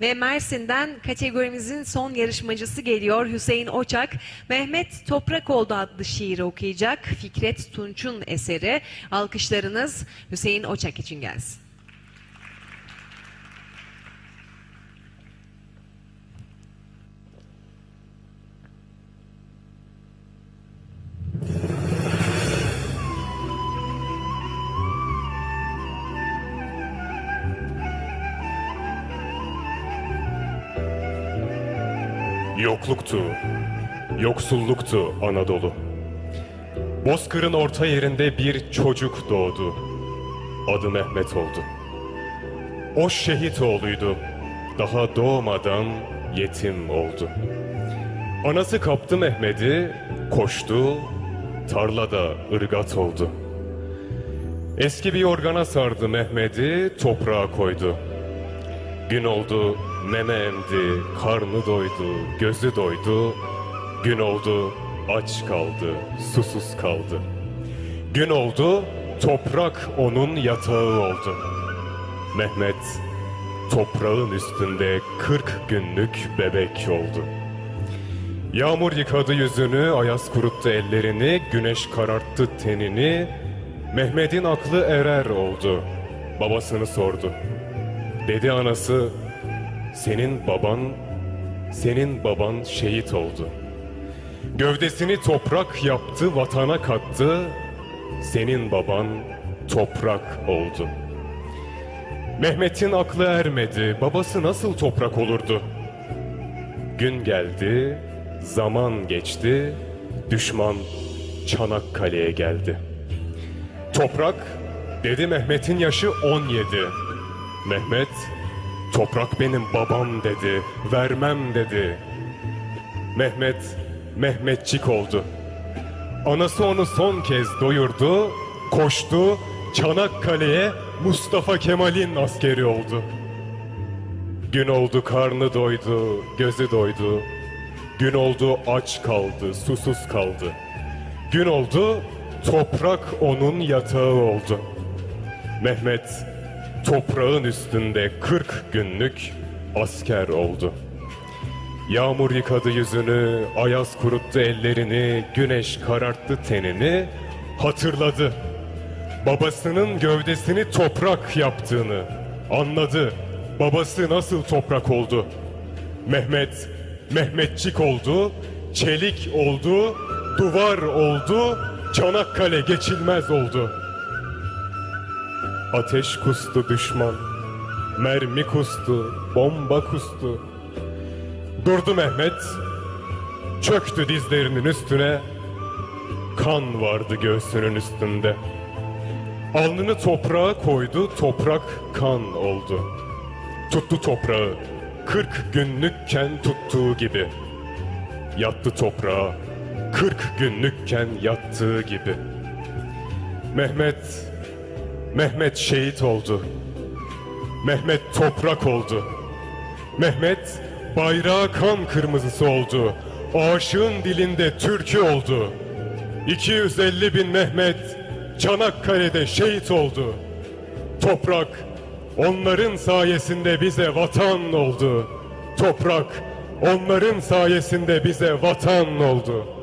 Ve Mersin'den kategorimizin son yarışmacısı geliyor Hüseyin Oçak. Mehmet Toprakoğlu adlı şiiri okuyacak. Fikret Tunç'un eseri. Alkışlarınız Hüseyin Oçak için gelsin. Yokluktu, yoksulluktu Anadolu. Bozkır'ın orta yerinde bir çocuk doğdu. Adı Mehmet oldu. O şehit oğluydu. Daha doğmadan yetim oldu. Anası kaptı Mehmet'i, koştu, tarlada ırgat oldu. Eski bir yorgana sardı Mehmet'i, toprağa koydu. Gün oldu, meme emdi, karnı doydu, gözü doydu. Gün oldu, aç kaldı, susuz kaldı. Gün oldu, toprak onun yatağı oldu. Mehmet, toprağın üstünde kırk günlük bebek oldu. Yağmur yıkadı yüzünü, ayaz kuruttu ellerini, güneş kararttı tenini. Mehmet'in aklı erer oldu. Babasını sordu. Dedi anası, senin baban, senin baban şehit oldu. Gövdesini toprak yaptı, vatana kattı. Senin baban toprak oldu. Mehmet'in aklı ermedi, babası nasıl toprak olurdu? Gün geldi, zaman geçti, düşman Çanakkale'ye geldi. Toprak, dedi Mehmet'in yaşı 17. Mehmet, toprak benim babam dedi, vermem dedi. Mehmet, Mehmetçik oldu. Anası onu son kez doyurdu, koştu, Çanakkale'ye Mustafa Kemal'in askeri oldu. Gün oldu karnı doydu, gözü doydu. Gün oldu aç kaldı, susuz kaldı. Gün oldu toprak onun yatağı oldu. Mehmet toprağın üstünde 40 günlük asker oldu. Yağmur yıkadı yüzünü, ayaz kuruttu ellerini, güneş kararttı tenini, hatırladı. Babasının gövdesini toprak yaptığını anladı. Babası nasıl toprak oldu? Mehmet, Mehmetçik oldu, çelik oldu, duvar oldu, Çanakkale geçilmez oldu. Ateş kustu düşman, mermi kustu, bomba kustu. Durdu Mehmet, çöktü dizlerinin üstüne, kan vardı göğsünün üstünde. Alnını toprağa koydu, toprak kan oldu. Tuttu toprağı, kırk günlükken tuttuğu gibi. Yattı toprağa, kırk günlükken yattığı gibi. Mehmet, Mehmet şehit oldu. Mehmet toprak oldu. Mehmet bayrağı kan kırmızısı oldu. Aşığın dilinde türkü oldu. 250 bin Mehmet Çanakkale'de şehit oldu. Toprak onların sayesinde bize vatan oldu. Toprak onların sayesinde bize vatan oldu.